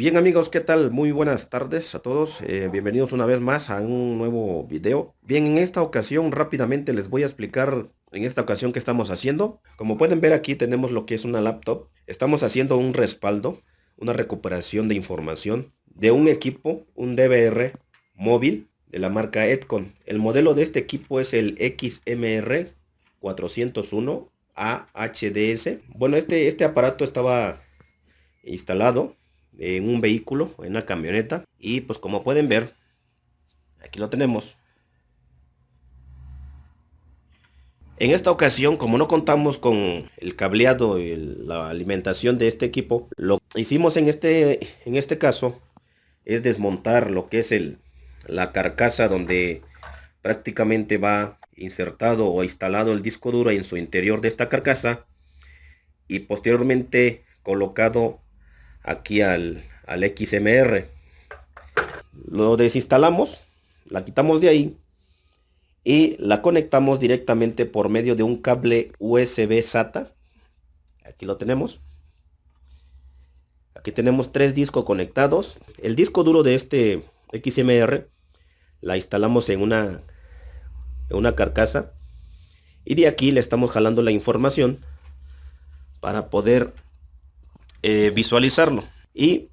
Bien amigos, ¿qué tal? Muy buenas tardes a todos. Eh, bienvenidos una vez más a un nuevo video. Bien, en esta ocasión rápidamente les voy a explicar en esta ocasión qué estamos haciendo. Como pueden ver aquí tenemos lo que es una laptop. Estamos haciendo un respaldo, una recuperación de información de un equipo, un DVR móvil de la marca Edcon. El modelo de este equipo es el XMR 401 AHDS. Bueno, este, este aparato estaba instalado en un vehículo, en una camioneta. Y pues como pueden ver, aquí lo tenemos. En esta ocasión, como no contamos con el cableado y la alimentación de este equipo, lo que hicimos en este, en este caso es desmontar lo que es el, la carcasa donde prácticamente va insertado o instalado el disco duro en su interior de esta carcasa y posteriormente colocado aquí al, al XMR. Lo desinstalamos, la quitamos de ahí y la conectamos directamente por medio de un cable USB SATA. Aquí lo tenemos. Aquí tenemos tres discos conectados. El disco duro de este XMR la instalamos en una, en una carcasa. Y de aquí le estamos jalando la información para poder eh, visualizarlo. Y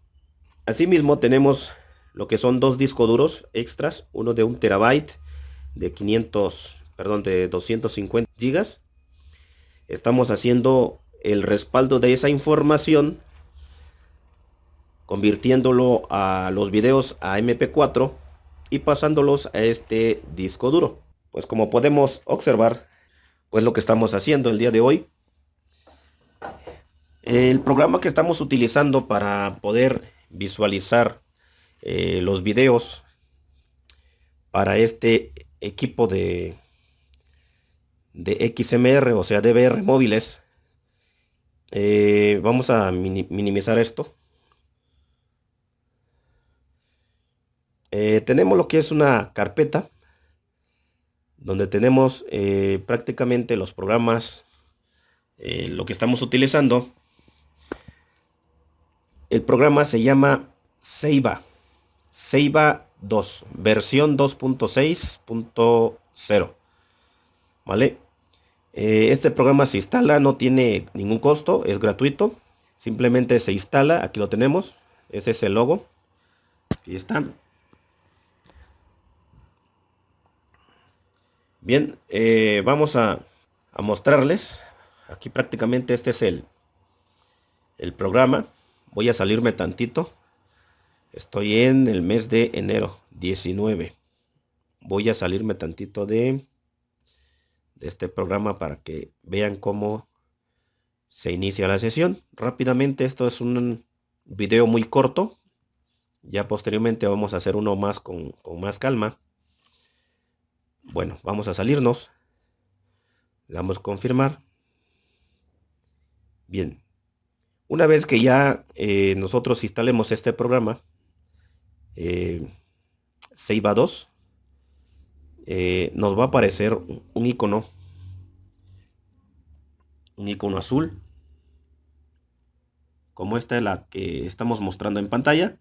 asimismo tenemos lo que son dos discos duros extras, uno de un terabyte de 500, perdón, de 250 gigas. Estamos haciendo el respaldo de esa información convirtiéndolo a los videos a MP4 y pasándolos a este disco duro. Pues como podemos observar, pues lo que estamos haciendo el día de hoy el programa que estamos utilizando para poder visualizar eh, los videos para este equipo de, de XMR, o sea, DVR móviles, eh, vamos a minimizar esto. Eh, tenemos lo que es una carpeta donde tenemos prácticamente los programas, lo que estamos utilizando el programa se llama Seiba. Seiba 2, versión 2.6.0. ¿Vale? Eh, este programa se instala, no tiene ningún costo, es gratuito. Simplemente se instala, aquí lo tenemos. Ese es el logo. Aquí está. Bien, eh, vamos a, a, mostrarles. Aquí prácticamente este es el, el programa voy a salirme tantito. Estoy en el mes de enero 19. Voy a salirme tantito de, este programa para que vean cómo se inicia la sesión. Rápidamente, esto es un video muy corto. Ya posteriormente vamos a hacer uno más con, con más calma. Bueno, vamos a salirnos. Le damos confirmar. Bien, una vez que ya eh, nosotros instalemos este programa, eh, 2, eh, nos va a aparecer un icono, un icono azul, como esta es la que estamos mostrando en pantalla.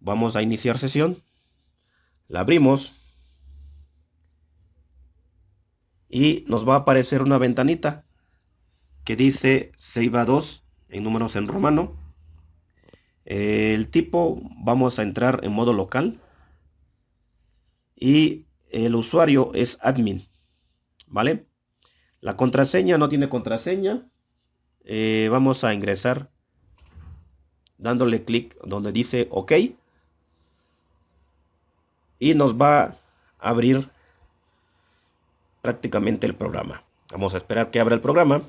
Vamos a iniciar sesión, la abrimos. Y nos va a aparecer una ventanita que dice Seiba 2 en números en romano. El tipo vamos a entrar en modo local. Y el usuario es admin. ¿Vale? La contraseña no tiene contraseña. Eh, vamos a ingresar dándole clic donde dice OK. Y nos va a abrir prácticamente el programa. Vamos a esperar que abra el programa.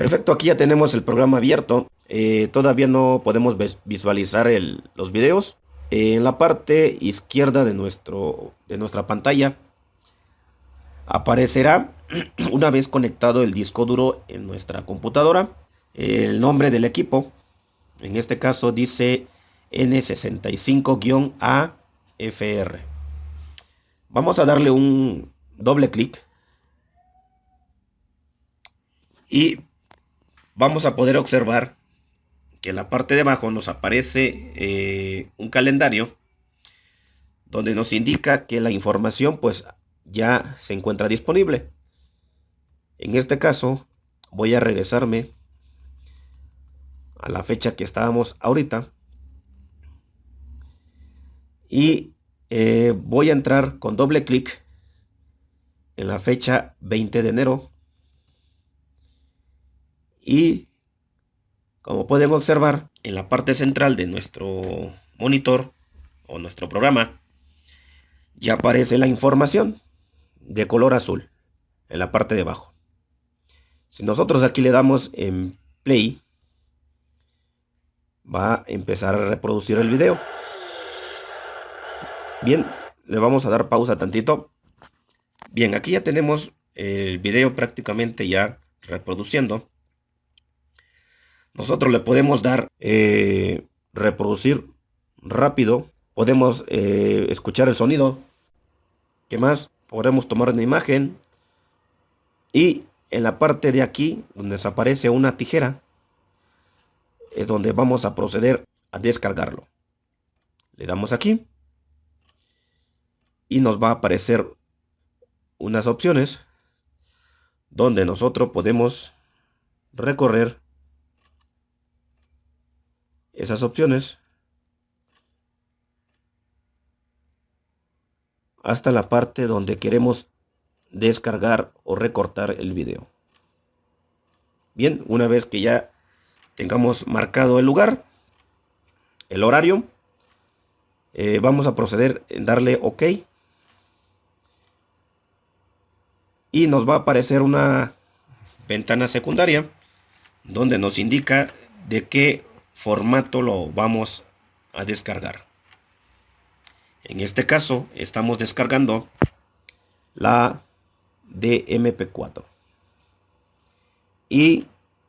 Perfecto, aquí ya tenemos el programa abierto. Eh, todavía no podemos visualizar los videos. en la parte izquierda de, nuestro, de nuestra pantalla aparecerá una vez conectado el disco duro en nuestra computadora el nombre del equipo. En este caso dice N65-AFR. Vamos a darle un doble clic y vamos a poder observar que en la parte de abajo nos aparece eh, un calendario donde nos indica que la información pues ya se encuentra disponible. En este caso voy a regresarme a la fecha que estábamos ahorita y eh, voy a entrar con doble clic en la fecha 20 de enero y como pueden observar en la parte central de nuestro monitor o nuestro programa ya aparece la información de color azul en la parte de abajo si nosotros aquí le damos en play va a empezar a reproducir el video Bien, le vamos a dar pausa tantito. Bien, aquí ya tenemos el video prácticamente ya reproduciendo. Nosotros le podemos dar eh, reproducir rápido. Podemos eh, escuchar el sonido. ¿Qué más? Podemos tomar una imagen. Y en la parte de aquí, donde desaparece una tijera, es donde vamos a proceder a descargarlo. Le damos aquí y nos va a aparecer unas opciones donde nosotros podemos recorrer esas opciones hasta la parte donde queremos descargar o recortar el video. Bien, una vez que ya tengamos marcado el lugar, el horario, eh, vamos a proceder en darle OK y nos va a aparecer una ventana secundaria donde nos indica de qué formato lo vamos a descargar. En este caso estamos descargando la DMP4 y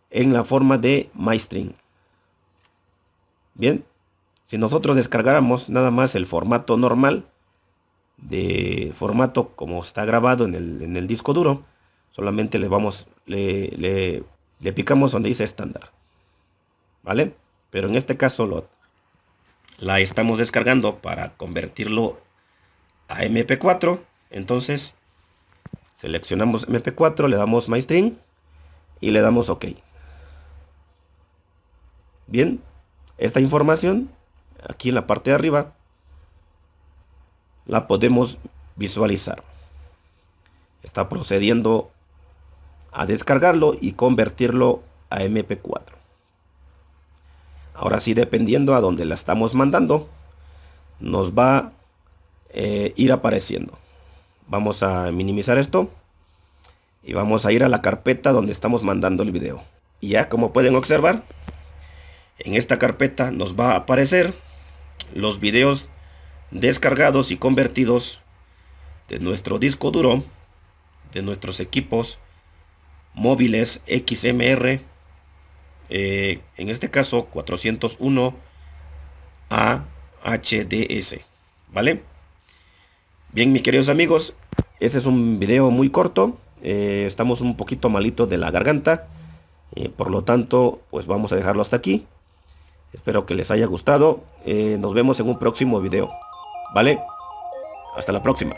en la forma de MyString. Bien, si nosotros descargáramos nada más el formato normal, de formato como está grabado en el, disco duro solamente le vamos le, le, picamos donde dice estándar vale pero en este caso la estamos descargando para convertirlo a mp4 entonces seleccionamos mp4 le damos my y le damos ok bien esta información aquí en la parte de arriba la podemos visualizar. Está procediendo a descargarlo y convertirlo a MP4. Ahora sí, dependiendo a donde la estamos mandando, nos va a eh, ir apareciendo. Vamos a minimizar esto y vamos a ir a la carpeta donde estamos mandando el video. Y ya como pueden observar, en esta carpeta nos va a aparecer los videos descargados y convertidos de nuestro disco duro, de nuestros equipos móviles XMR, eh, en este caso 401 AHDS, ¿vale? Bien, mis queridos amigos, este es un video muy corto, eh, estamos un poquito malito de la garganta, eh, por lo tanto, pues vamos a dejarlo hasta aquí. Espero que les haya gustado, nos vemos en un próximo video. ¿Vale? Hasta la próxima.